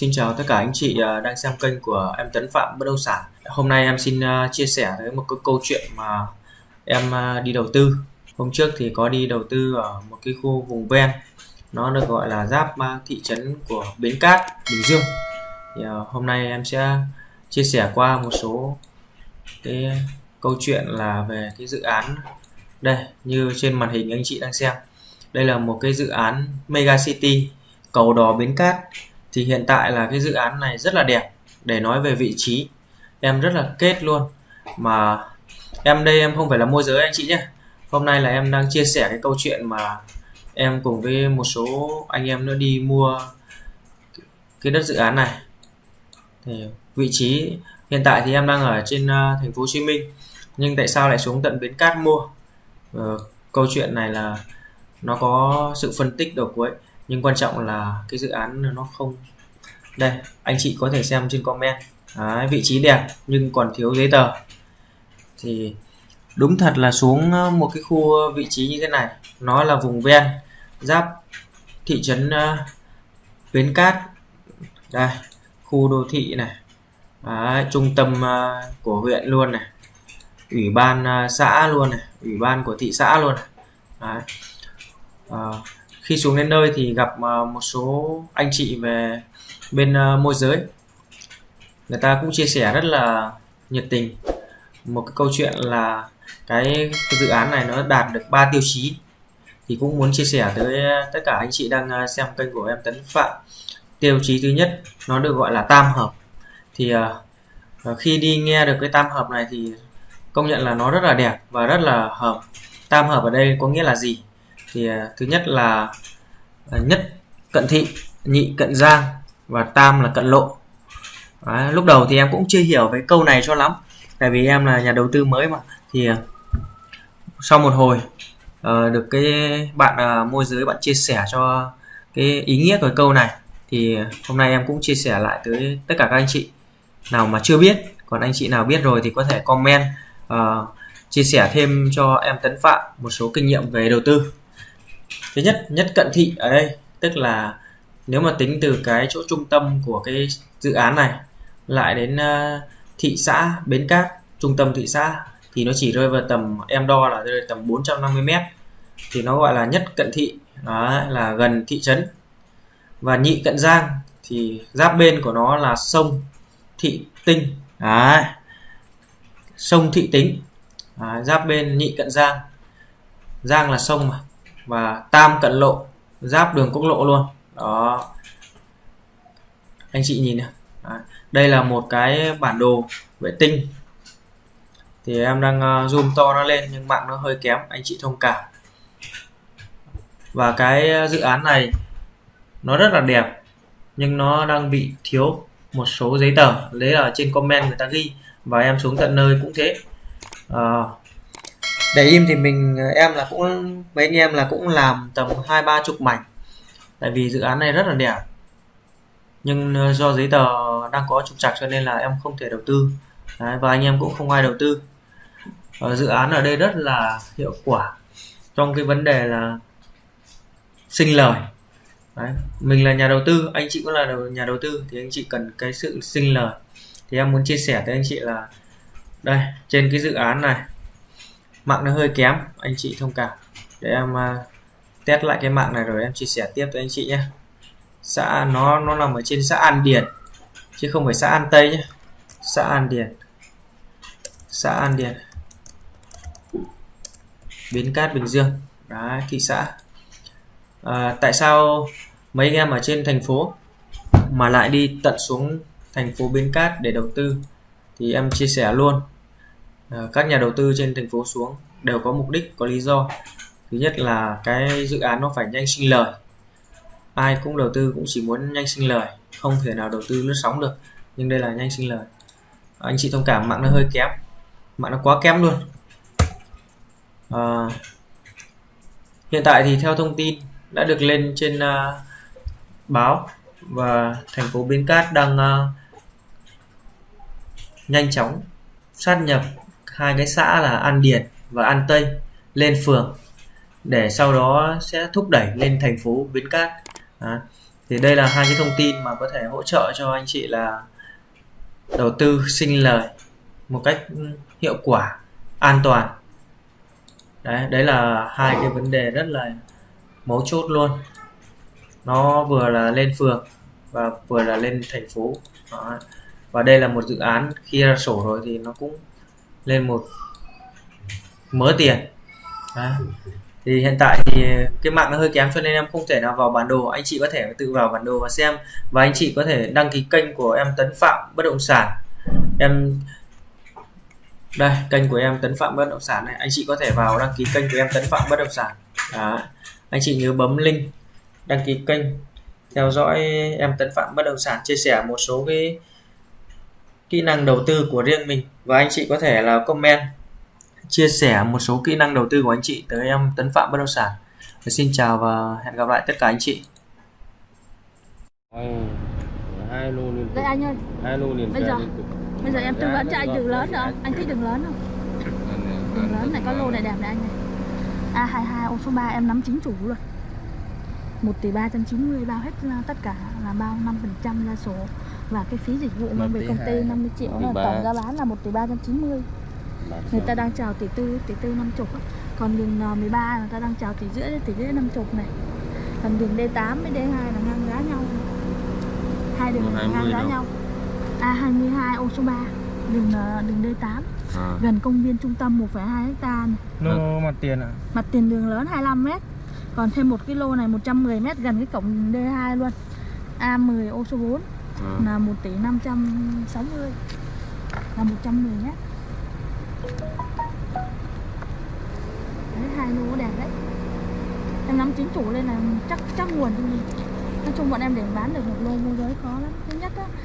Xin chào tất cả anh chị à, đang xem kênh của em Tấn Phạm Bất động sản. Hôm nay em xin à, chia sẻ tới một cái câu chuyện mà em à, đi đầu tư. Hôm trước thì có đi đầu tư ở một cái khu vùng ven, nó được gọi là giáp thị trấn của Bến Cát, Bình Dương. Thì hôm nay em sẽ chia sẻ qua một số cái câu chuyện là về cái dự án đây như trên màn hình anh chị đang xem. Đây là một cái dự án Mega City cầu đò Bến Cát thì hiện tại là cái dự án này rất là đẹp để nói về vị trí. Em rất là kết luôn. Mà em đây em không phải là môi giới anh chị nhé. Hôm nay là em đang chia sẻ cái câu chuyện mà em cùng với một số anh em nữa đi mua cái đất dự án này. Thì vị trí hiện tại thì em đang ở trên à, thành phố Hồ Chí Minh nhưng tại sao lại xuống tận bến cát mua? Ờ, câu chuyện này là nó có sự phân tích đầu cuối nhưng quan trọng là cái dự án nó không đây anh chị có thể xem trên comment. Đấy, vị trí đẹp nhưng còn thiếu giấy tờ. Thì đúng thật là xuống ờ, một cái khu ờ, vị trí như thế này. Nó là vùng ven giáp thị trấn ờ, Bến Cát. Đây khu đô thị này. Đấy, trung tâm của huyện luôn này. Ủy ban xã luôn này. Ủy ban của thị xã luôn này. Đấy khi xuống đến nơi thì gặp ờ, một số anh chị về bên ờ, môi giới. Người ta cũng chia sẻ rất là nhiệt tình. Một cái câu chuyện là cái, cái dự án này nó đạt được 3 tiêu chí. Thì cũng muốn chia sẻ tới ờ, tất cả anh chị đang xem kênh của em Tấn Phạm. Tiêu chí thứ nhất nó được gọi là tam hợp. Thì uh, khi đi nghe được cái tam hợp này thì công nhận là nó rất là đẹp và rất là hợp. Tam hợp ở đây có nghĩa là gì? Thì à, thứ nhất là à, nhất cận thị nhị cận giang và tam là cận lộ. Đấy, lúc đầu thì em cũng chưa hiểu cái câu này cho lắm tại vì em là nhà đầu tư mới mà. Thì à, sau một hồi uh, được cái bạn uh, môi giới bạn chia sẻ cho cái ý nghĩa của câu này thì hôm nay em cũng chia sẻ lại tới tất cả các anh chị nào mà chưa biết. Còn anh chị nào biết rồi thì có thể comment uh, chia sẻ thêm cho em Tấn Phạm một số kinh nghiệm về đầu tư thứ nhất nhất cận thị ở đây tức là nếu mà tính từ cái chỗ trung tâm của cái dự án này lại đến uh, thị xã Bến Cát trung tâm thị xã thì nó chỉ rơi vào tầm em đo là rơi tầm 450 m thì nó gọi là nhất cận thị đó là gần thị trấn và nhị cận giang thì giáp bên của nó là sông thị tinh đó. sông thị tính đó, giáp bên nhị cận giang giang là sông mà và tam cận lộ giáp đường quốc lộ luôn. Đó. Anh chị nhìn này. Đây là một cái bản đồ vệ tinh. Thì em đang ờ, zoom to nó lên nhưng mạng nó hơi kém anh chị thông cảm. Và cái dự án này nó rất là đẹp nhưng nó đang bị thiếu một số giấy tờ. Đấy là trên comment người ta ghi và em xuống tận nơi cũng thế. À, để im thì mình ờ, em là cũng mấy anh em là cũng làm tầm hai ba chục mảnh. Tại vì dự án này rất là đẹp nhưng ờ, do giấy tờ đang có trục trặc cho nên là em không thể đầu tư. Đấy, và anh em cũng không ai đầu tư. Ở dự án ở đây rất là hiệu quả trong cái vấn đề là sinh lời. Đấy. mình là nhà đầu tư anh chị cũng là nhà đầu tư thì anh chị cần cái sự sinh lời. Thì em muốn chia sẻ với anh chị là đây trên cái dự án này mạng nó hơi kém anh chị thông cảm. Để em uh, test lại cái mạng này rồi em chia sẻ tiếp với anh chị nhé. Xã nó nó nằm ở trên xã An Điền chứ không phải xã An Tây nhé. Xã An Điền. Xã An Điền. Bến Cát Bình Dương. Đấy, thị xã. À, tại sao mấy anh em ở trên thành phố mà lại đi tận xuống thành phố Bến Cát để đầu tư? Thì em chia sẻ luôn. Ờ, các nhà đầu tư trên thành phố xuống đều có mục đích có lý do. Thứ nhất là cái dự án nó phải nhanh sinh lời. Ai cũng đầu tư cũng chỉ muốn nhanh sinh lời không thể nào đầu tư lướt sóng được nhưng đây là nhanh sinh lời. Anh chị thông cảm mạng nó hơi kém mạng nó quá kém luôn. À, hiện tại thì theo thông tin đã được lên trên uh, báo và thành phố Bến Cát đang uh, nhanh chóng sát nhập hai cái xã là An Điền và An Tây lên phường để sau đó sẽ thúc đẩy lên thành phố Bến Cát. À, thì đây là hai cái thông tin mà có thể hỗ trợ cho anh chị là đầu tư sinh lời một cách hiệu quả an toàn. Đấy đấy là hai cái vấn đề rất là mấu chốt luôn. Nó vừa là lên phường và vừa là lên thành phố. Đó. và đây là một dự án khi ra sổ rồi thì nó cũng lên một mớ tiền. À. thì hiện tại thì cái mạng nó hơi kém cho nên em không thể nào vào bản đồ. Anh chị có thể tự vào bản đồ và xem. Và anh chị có thể đăng ký kênh của em Tấn Phạm bất động sản. Em, đây, kênh của em Tấn Phạm bất động sản này. Anh chị có thể vào đăng ký kênh của em Tấn Phạm bất động sản. Đó. anh chị nhớ bấm link đăng ký kênh. Theo dõi em Tấn Phạm bất động sản chia sẻ một số cái kỹ năng đầu tư của riêng mình. Và anh chị có thể là comment chia sẻ một số kỹ năng đầu tư của anh chị tới em Tấn Phạm bất động sản. Và xin chào và hẹn gặp lại tất cả anh chị. Hai lô liên Đây anh ơi, hai lô liên Bây giờ- bây giờ em tư vấn cho anh đường lớn được không? Anh thích đường lớn không? Đường lớn này có lô này đẹp này anh này A22 ô số 3 em nắm chính chủ luôn. 1 tỷ 390 bao hết ra tất cả là bao 5% ra sổ và cái phí dịch vụ mang về công ty hai, 50 triệu là tổng giá bán là 1 tỷ 390 người ta đang chào tỷ tư tỷ tư 50 á. còn đường N13 người ta đang chào tỷ rưỡi tỷ rưỡi 50 này. Còn đường D8 với D2 là ngang giá nhau. Hai đường ngang 20 giá nhau. A22 ô số 3 đường ờ, đường D8 à. gần công viên trung tâm 1,2 hecta này. lô mặt tiền ạ. Mặt tiền đường lớn 25 m còn thêm một cái lô này 110 m gần cái cổng D2 luôn. A10 ô số 4 à. là 1 tỷ 560 là 110 nhé. Đấy, hai lô đẹp đấy. Em nắm chính chủ lên là chắc chắc nguồn cho mình nói chung bọn em để bán được một lô môi giới khó lắm. Thứ nhất á